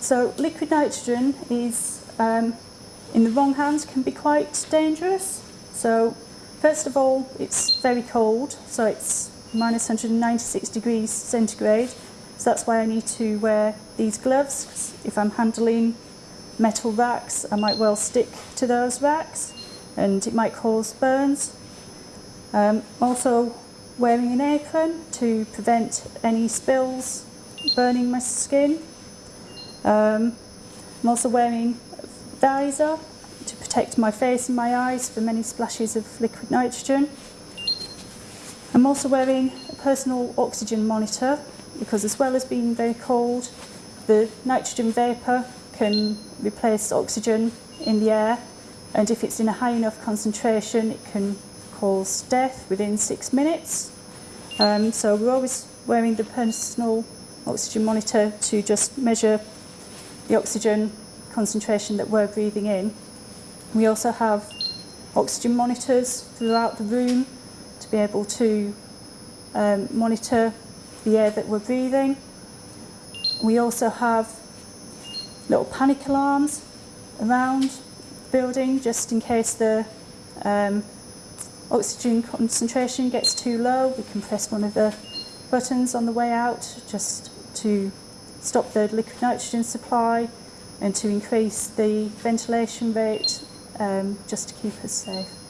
So liquid nitrogen is, um, in the wrong hands, can be quite dangerous. So first of all, it's very cold, so it's minus 196 degrees centigrade. So that's why I need to wear these gloves. If I'm handling metal racks, I might well stick to those racks and it might cause burns. Um, also wearing an apron to prevent any spills burning my skin. Um, I'm also wearing a visor to protect my face and my eyes from any splashes of liquid nitrogen. I'm also wearing a personal oxygen monitor because as well as being very cold, the nitrogen vapour can replace oxygen in the air and if it's in a high enough concentration it can cause death within six minutes. Um, so we're always wearing the personal oxygen monitor to just measure the oxygen concentration that we're breathing in. We also have oxygen monitors throughout the room to be able to um, monitor the air that we're breathing. We also have little panic alarms around the building just in case the um, oxygen concentration gets too low, we can press one of the buttons on the way out just to stop the liquid nitrogen supply and to increase the ventilation rate um, just to keep us safe.